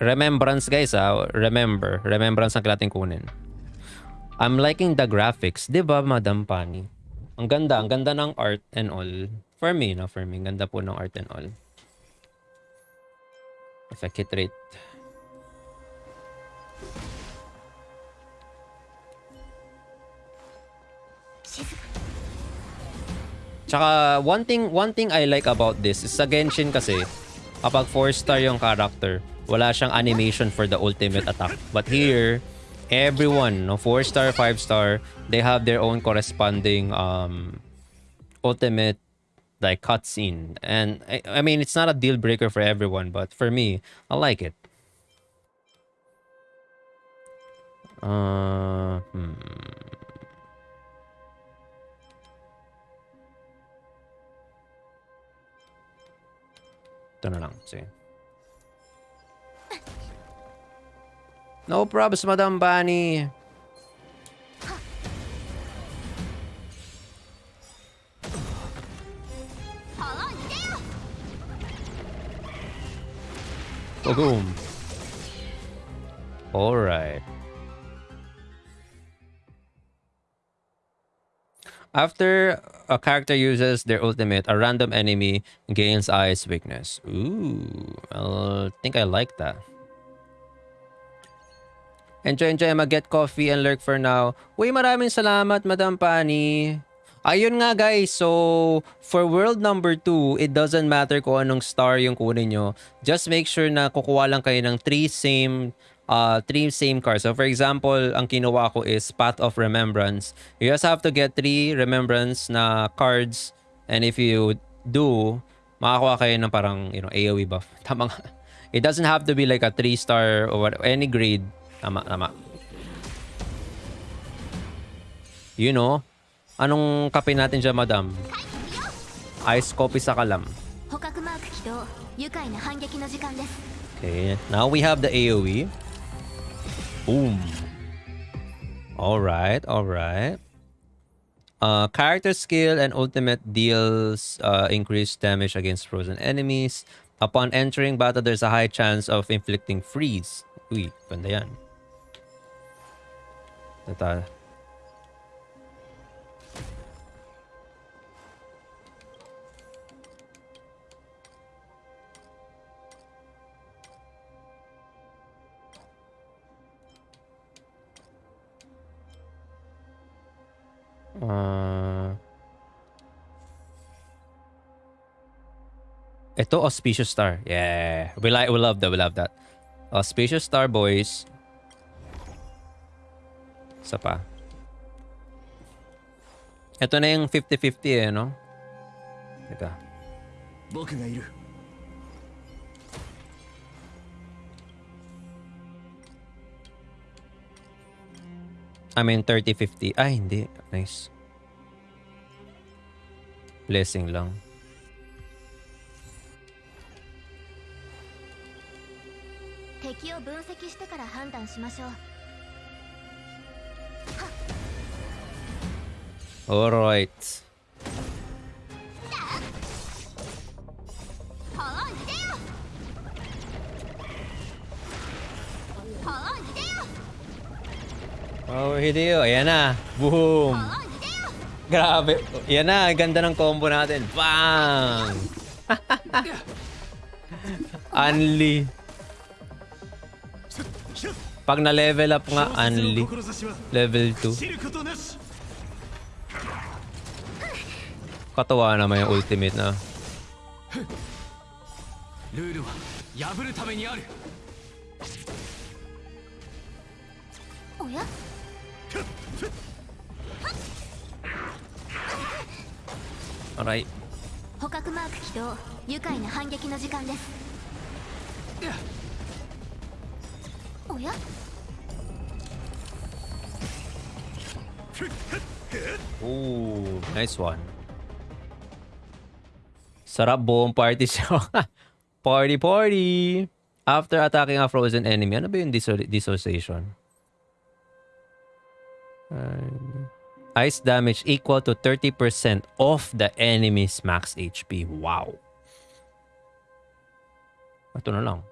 remembrance guys ah. Remember. Remembrance ang kailangan kunin. I'm liking the graphics. Di ba, Madam Pani? Ang ganda. Ang ganda ng art and all. For me, no? For me. Ganda po ng art and all. Effect hit rate. Tsaka, one thing, one thing I like about this is sa Genshin kasi, kapag 4 star yung character, wala siyang animation for the ultimate attack. But here, everyone, no, 4 star, 5 star, they have their own corresponding um, ultimate like cutscene. And I, I mean, it's not a deal breaker for everyone, but for me, I like it. Uh, hmm. Ito na lang. Sige. No problems, Madam Bunny. Boom. All right. After a character uses their ultimate, a random enemy gains ice weakness. Ooh, I think I like that. Enjoy, enjoy. Mag-get coffee and lurk for now. Uy, maraming salamat, Madam Pani. Ayun nga guys, so for world number 2, it doesn't matter kung anong star yung kunin nyo. Just make sure na kukuha lang kayo ng 3 same uh, three same cards. So for example, ang kinuha ko is Path of Remembrance. You just have to get 3 Remembrance na cards and if you do, makakuha kayo ng parang you know, AoE buff. Tama nga. It doesn't have to be like a 3 star or any grade. Tama, tama. You know, Anong kape natin dyan, madam? Ice coffee sa kalam. Okay, now we have the AoE. Boom. Alright, alright. Uh, character skill and ultimate deals uh, increased damage against frozen enemies. Upon entering battle, there's a high chance of inflicting freeze. Uy, ganda yan. Ito, Uh, ito, Auspicious Star. Yeah. We, like, we love that. We love that. Auspicious Star, boys. Isa pa. Ito na yung 50-50 eh, no? Teka. I mean, 30-50. Ay, hindi. Nice. Blessing lang. Alright. Oh, Hideo. Ayan na. Boom. Grabe. Yan na, ganda ng combo natin. Bang! Unli. Pag na-level up nga, Unli. Level 2. Katawa naman yung ultimate na. Oh, yeah? Alright. 捕獲マーク起動愉快な反撃の時間ですおや Ooh, nice one. Sarap buong party show. party party! After attacking a frozen enemy, ano ba yung dissociation? Uh, Ice damage equal to 30% of the enemy's max HP. Wow. Ito na lang.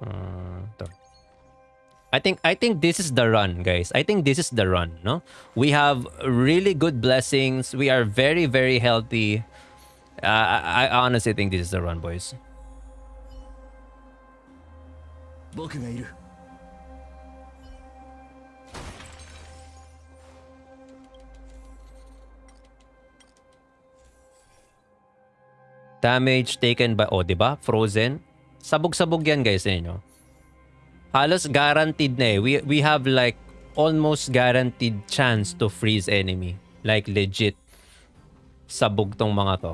Uh, to. I think I think this is the run, guys. I think this is the run, no? We have really good blessings. We are very very healthy. Uh, I, I honestly think this is the run, boys. 僕がいる Damage taken by, oh, di ba? Frozen. Sabog-sabog yan guys eh. Halos guaranteed na eh. We, we have like almost guaranteed chance to freeze enemy. Like legit. Sabog tong mga to.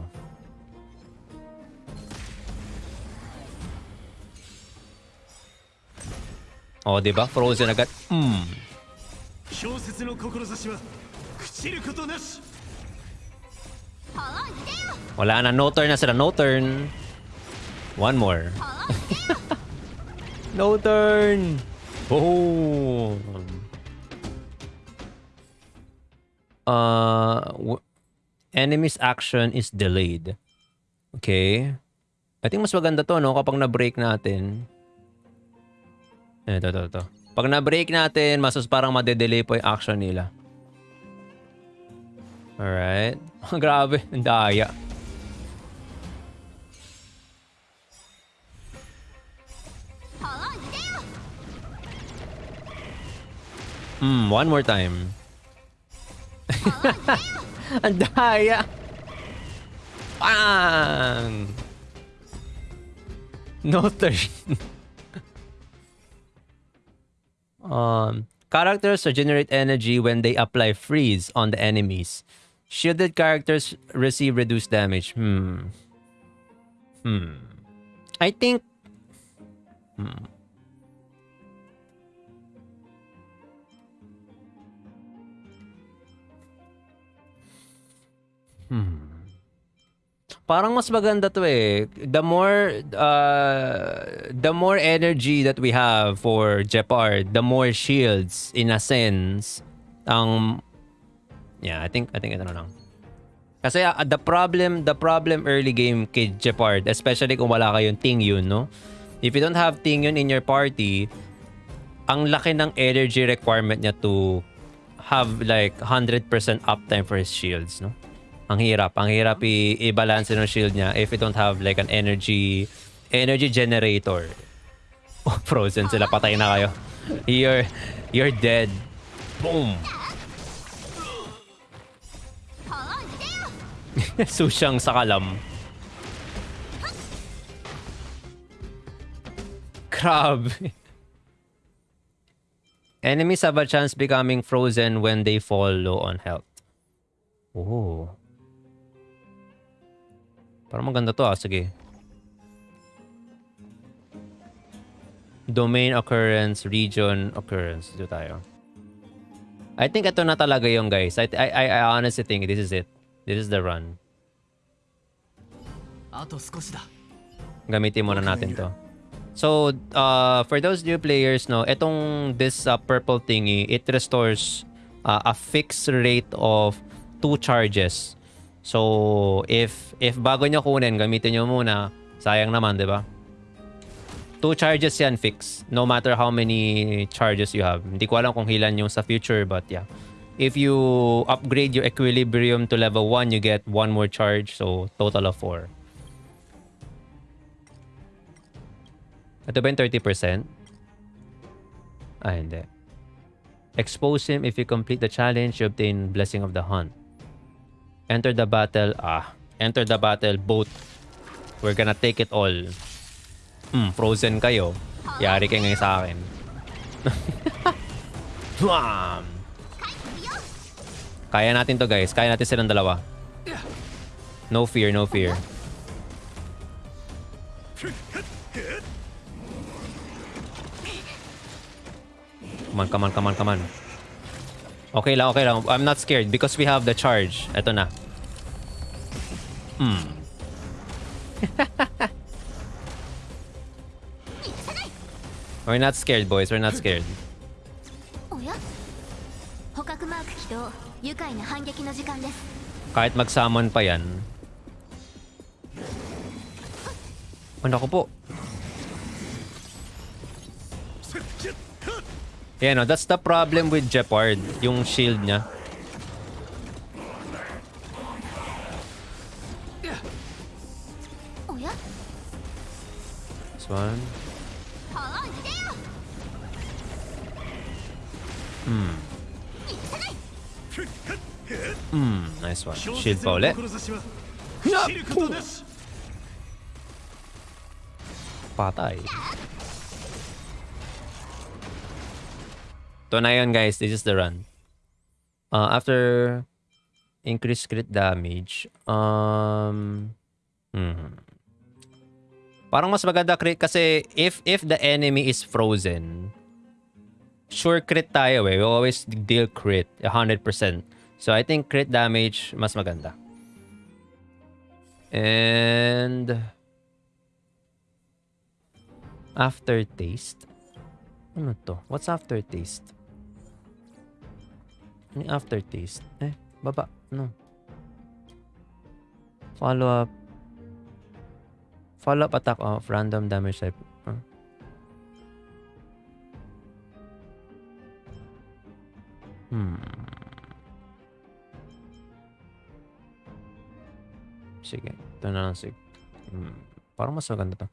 Oh, 'di ba? Frozen agad. Mm. Wala na, no turn na sila, no turn. One more. no turn. Oh. Uh, enemy's action is delayed. Okay. I think mas maganda to, no? Kapag na-break natin. Eh, Ito, ito, ito. Pag na-break natin, mas parang madedelay po yung action nila. Alright. Grabe, ang daya. Hmm, one more time. ang daya. Bang! No turn. um, characters regenerate energy when they apply freeze on the enemies. Shielded characters receive reduced damage. Hmm. Hmm. I think. Hmm. Hmm. Parang mas maganda to eh. The more uh, the more energy that we have for Jeopard, the more shields in a sense ang Yeah, I think I think ito na lang. Kasi uh, the problem the problem early game kay Jeopard, especially kung wala kayong Ting Yun, no? If you don't have Ting Yun in your party, ang laki ng energy requirement niya to have like 100% uptime for his shields, no? Ang hirap, ang hirap i-balance ng shield niya if you don't have like an energy energy generator. Oh, frozen sila, patay na kayo. You're you're dead. Boom. Susyang sa kalam. Crab. Enemies have a chance becoming frozen when they fall low on health. Oh. Parang maganda to ah. Sige. Domain occurrence, region occurrence. Dito tayo. I think ito na talaga yung guys. I, I, I honestly think this is it. This is the run. Gamitin muna natin to. So, uh, for those new players, no, itong this uh, purple thingy, it restores uh, a fixed rate of two charges. So, if if bago nyo kunin, gamitin nyo muna. Sayang naman, di ba? Two charges yan fix. No matter how many charges you have. Hindi ko alam kung hilan yung sa future, but yeah. If you upgrade your equilibrium to level 1, you get one more charge. So, total of 4. Ito ba yung 30%? Ah, hindi. Expose him if you complete the challenge, you obtain Blessing of the Hunt. Enter the battle. Ah, enter the battle both. We're gonna take it all. Hmm, frozen kayo. Yari kayo ngayon sa akin. Kaya natin to guys. Kaya natin silang dalawa. No fear, no fear. Come on, come on, come on, come on. Okay lang, okay lang. I'm not scared because we have the charge. Ito na. Hmm. We're not scared, boys. We're not scared. Kahit mag-summon pa yan. Oh, ano ko po? Yeah, oh, no, that's the problem with Jeopardy. yung shield niya. This one. Hmm. Hmm, nice one. Shield pa Patay. Ito na yun guys, this is the run. Uh, after increased crit damage, um, hmm. Parang mas maganda crit kasi if if the enemy is frozen, sure crit tayo eh. We always deal crit 100%. So I think crit damage mas maganda. And aftertaste. Ano to? What's aftertaste? Yung aftertaste? Eh, baba. No. Follow up. Follow up attack of random damage type. Huh? Hmm. Sige. Ito na lang sige. Hmm. Parang mas maganda to.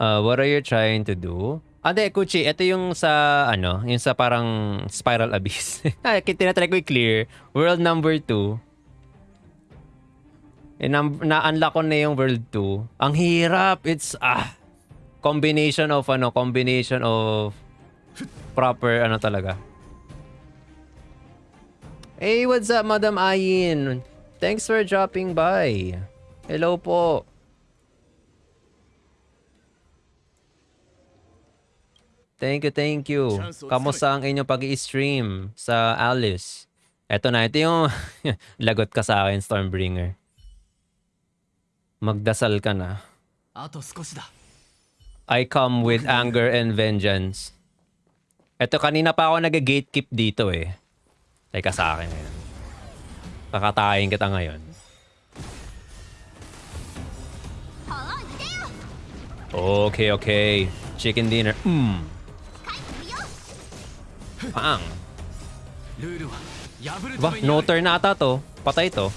Uh, what are you trying to do? Ah, di, Kuchi, ito yung sa, ano, yung sa parang spiral abyss. Ay, tinatry ko i-clear. World number 2. Eh, na-unlock ko na yung world 2. Ang hirap. It's, ah, combination of, ano, combination of proper, ano talaga. Hey, what's up, Madam Ayin? Thanks for dropping by. Hello po. Thank you, thank you. Kamusta ang inyong pag-i-stream sa Alice? Eto na, ito yung lagot ka sa akin, Stormbringer. Magdasal ka na. I come with anger and vengeance. Eto, kanina pa ako nag-gatekeep dito eh. Teka sa akin ngayon. Pakatayin kita ngayon. Okay, okay. Chicken dinner. Mmm. Paang. Ba, no turn na ata to. Patay to.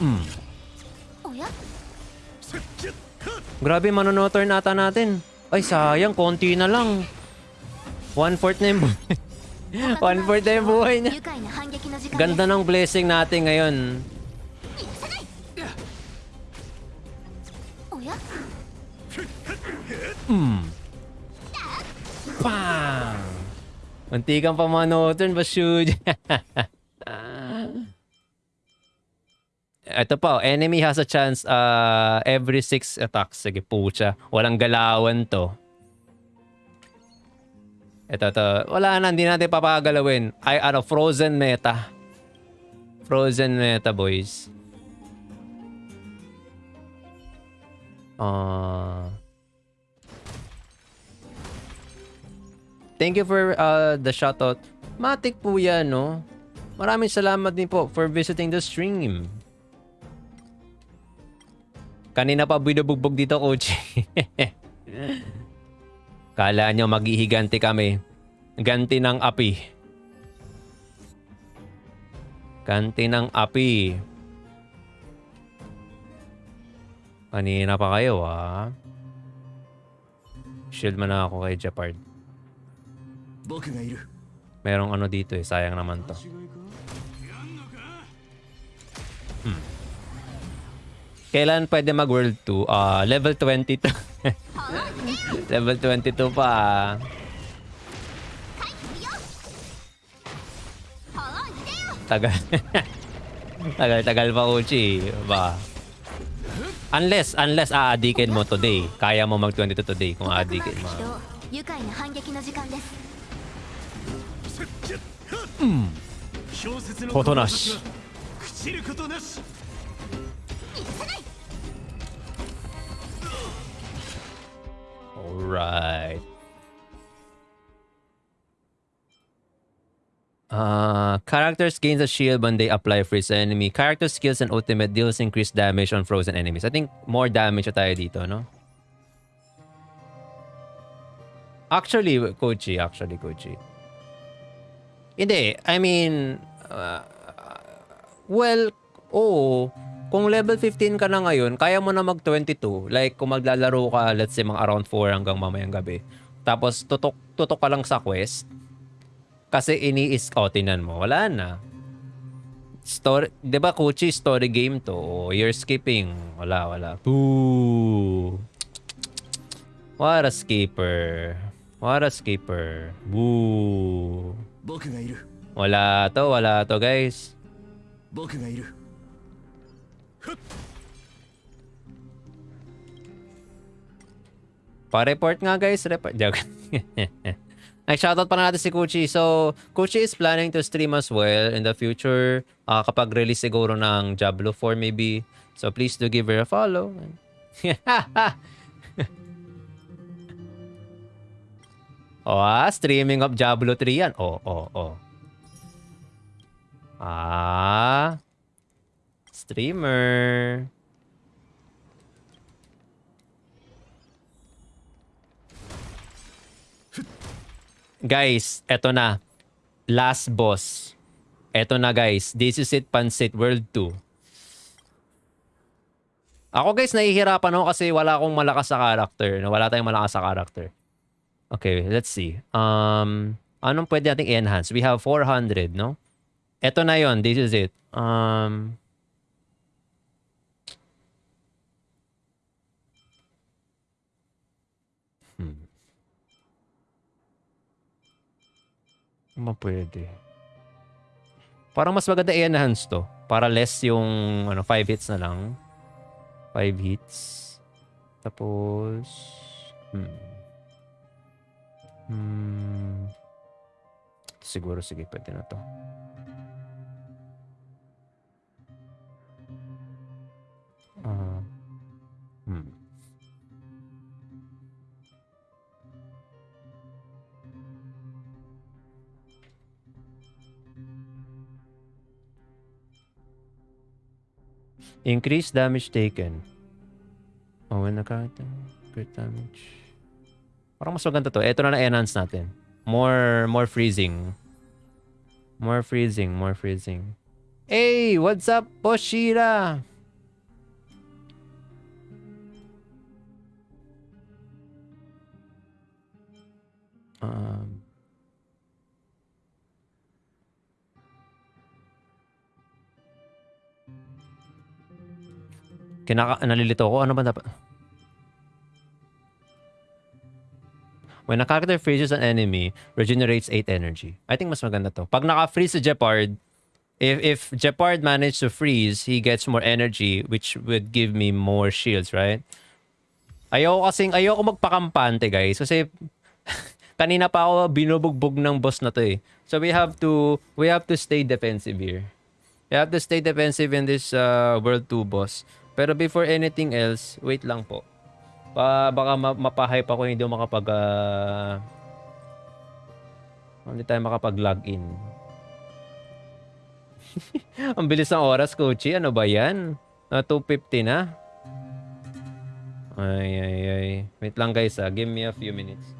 Hmm. Grabe, manono turn ata natin. Ay, sayang. Konti na lang. One-fourth na yung buhay. One-fourth na yung buhay niya. Ganda ng blessing natin ngayon. Hmm. Munti kang pa manoturn, Bashud. Ito pa, enemy has a chance uh, every 6 attacks. Sige, pucha. Walang galawan to. Ito, ito. Wala na, hindi natin papagalawin. Ay, ano, frozen meta. Frozen meta, boys. Ah... Thank you for uh, the shoutout. Matik po yan, no? Maraming salamat din po for visiting the stream. Kanina pa binubugbog dito, coach. Kala nyo maghihiganti kami. Ganti ng api. Ganti ng api. Kanina pa kayo, ah. Shield man ako kay Japard. 僕がいる Merong ano dito eh. Sayang naman to. Kailan pwede mag World 2? Ah, level 22. level 22 pa. ah. 帰ってみようはあいでよ Tagal. tagal, tagal pa, Uchi. Ba? Unless, unless aadikin mo today. Kaya mo mag 22 today kung 捕獲マー aadikin ク mo. 起動愉快な反撃の時間です Hmm. 小説のことなし志は朽ちることなし Alright. Uh, characters gains a shield when they apply freeze enemy. Character skills and ultimate deals increased damage on frozen enemies. I think more damage na tayo dito, no? Actually, Kochi. Actually, Kochi. Hindi. I mean, uh, well, oo. Kung level 15 ka na ngayon, kaya mo na mag 22. Like, kung maglalaro ka, let's say, mga around 4 hanggang mamayang gabi. Tapos, tutok, tutok ka lang sa quest. Kasi ini-is, oh, tinan mo. Wala na. Story, di ba, Kochi, story game to. Oh, you're skipping. Wala, wala. Boo! What a skipper. What a skipper. Boo! Wala to, wala to guys. Pa-report nga guys, report. Joke. Ay, shoutout pa na natin si Kuchi. So, Kuchi is planning to stream as well in the future. Uh, kapag release siguro ng Diablo 4 maybe. So, please do give her a follow. oh, ah, streaming of Diablo 3 yan. Oh, oh, oh. Ah. Streamer. Guys, eto na. Last boss. Eto na guys. This is it, Pansit World 2. Ako guys, nahihirapan ako kasi wala akong malakas sa character. Wala tayong malakas sa character. Okay, let's see. Um, anong pwede nating i-enhance? We have 400, no? Eto na yon. This is it. Um, hmm. Ano pwede? Parang mas maganda i-enhance to. Para less yung ano, 5 hits na lang. 5 hits. Tapos... Hmm. Hmm. Siguro, sige, pwede na to. Ah. hmm. Increase damage taken. Oh, when the character crit damage. Parang mas maganda to. Ito na na-enhance natin. More, more freezing. More freezing, more freezing. Hey, what's up, Boshira? Um, Kinaka nalilito ko. Ano ba dapat? When a character freezes an enemy, regenerates 8 energy. I think mas maganda to. Pag naka-freeze si Jeopard, if if Jeopard managed to freeze, he gets more energy which would give me more shields, right? Ayoko kasing ayoko magpakampante, guys, kasi kanina pa ako binubugbog ng boss na to eh. So we have to we have to stay defensive here. We have to stay defensive in this uh, World 2 boss. Pero before anything else, wait lang po. Pa, baka ma- mapahype ako hindi makapag uh, hindi tayo makapag-log in. Ang bilis ng oras, Kochi. Ano ba yan? Ah, 2.50 na? Ay, ay, ay. Wait lang guys ah. Give me a few minutes.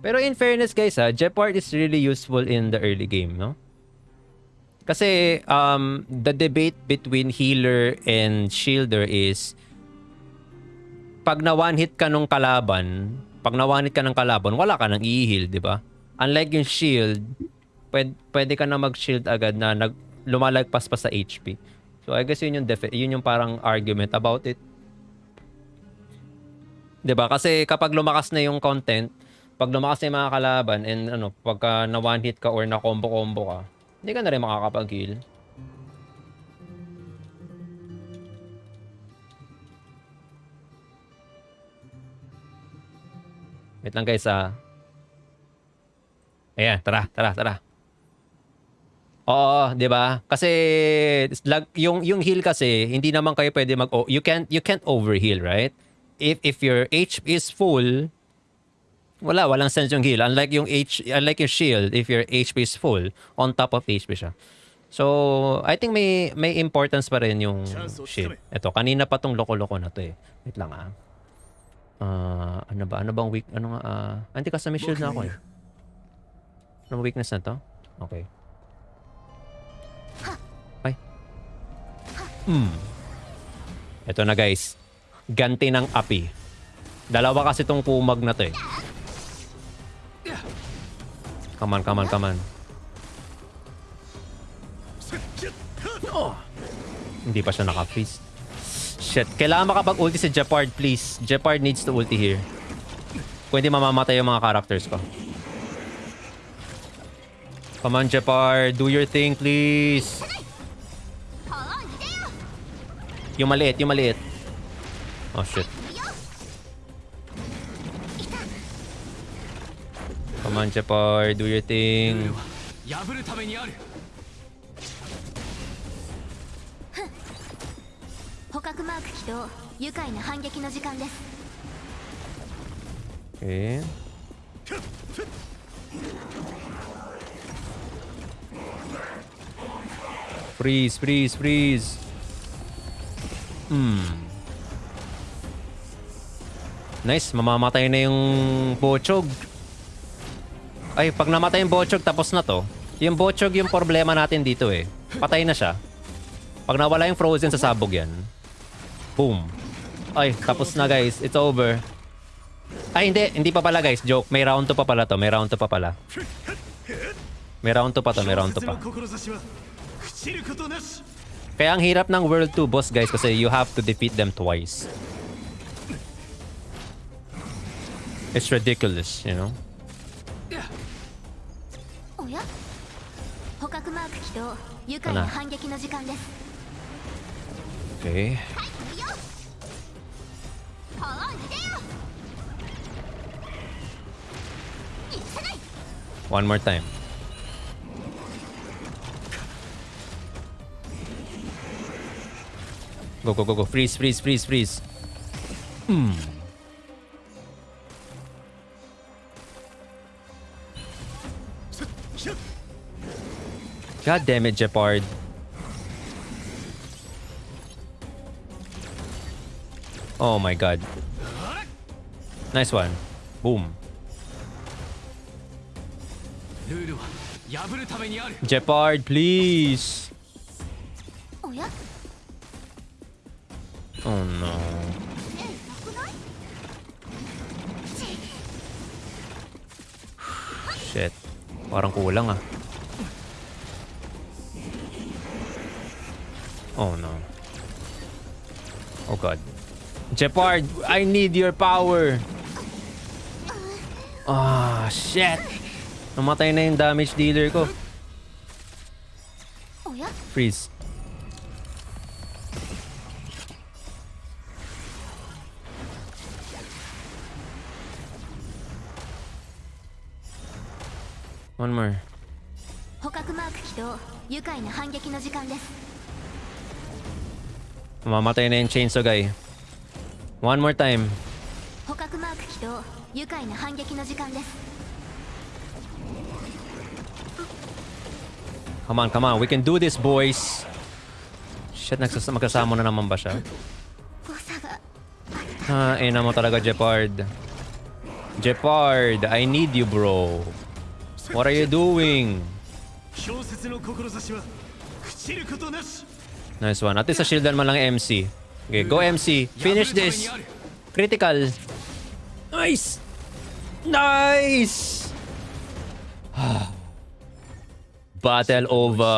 Pero in fairness guys ha, Jeopard is really useful in the early game, no? Kasi um, the debate between healer and shielder is pag na one hit ka nung kalaban, pag na one hit ka ng kalaban, wala ka nang i-heal, di ba? Unlike yung shield, pwede, pwede ka na mag-shield agad na nag, lumalagpas pa sa HP. So I guess yun yung, defi- yun yung parang argument about it. 'Di ba? Kasi kapag lumakas na yung content, pag lumakas na yung mga kalaban and ano, pagka na one hit ka or na combo-combo ka, hindi ka na rin makakapag-heal. Wait lang guys ah. Ayan, tara, tara, tara. Oo, 'di ba? Kasi lag, yung yung heal kasi hindi naman kayo pwede mag oh, you can't you can't overheal, right? If if your HP is full, wala, walang sense yung heal. Unlike yung H, unlike yung shield, if your HP is full, on top of HP siya. So, I think may may importance pa rin yung shit. Ito, kanina pa tong loko-loko na to eh. Wait lang ah. Ah, ano ba? Ano bang weak? Ano nga? ah, anti custom shield na ako eh. Ano weakness na to? Okay. Ay. Hmm. Ito na guys. Ganti ng api. Dalawa kasi tong kumag na to eh. Come on, come on, come on. Hindi pa siya naka-freeze. Shit. Kailangan makapag-ulti si Jeopard, please. Jeopard needs to ulti here. Kung hindi mamamatay yung mga characters ko. Come on, Jeopard. Do your thing, please. Yung maliit, yung maliit. Oh, shit. の時間です Okay. Freeze, freeze, freeze. Hmm. Nice, mamamatay na yung Bochog. Ay, pag namatay yung Bochog, tapos na to. Yung Bochog yung problema natin dito eh. Patay na siya. Pag nawala yung Frozen, sasabog yan. Boom. Ay, tapos na guys. It's over. Ay, hindi. Hindi pa pala guys. Joke. May round to pa pala to. May round to pa pala. May round to pa to. May round to pa. Kaya ang hirap ng World 2 boss guys kasi you have to defeat them twice. It's ridiculous, you know? 捕獲マーク起動。愉快な反撃の時間です。OK ワン more time ゴゴゴゴフリーズフリーズフリー。ズフリーズうん。God damn it, Jeopard. Oh my god. Nice one. Boom. Jeopard, please. Oh no. Shit. Parang kulang ah. Oh no. Oh god. Jepard, I need your power. Ah, oh, shit. Namatay na yung damage dealer ko. Freeze. One more. 捕獲マーク起動愉快な反撃の時間です Mamatay na yung chainsaw guy. One more time. Come on, come on. We can do this, boys. Shit, magkasama na naman ba siya? Ah, ina mo talaga, Jepard. Jepard, I need you, bro. What are you doing? Nice one. At least shieldan man lang MC. Okay, go MC. Finish this. Critical. Nice! Nice! Battle over.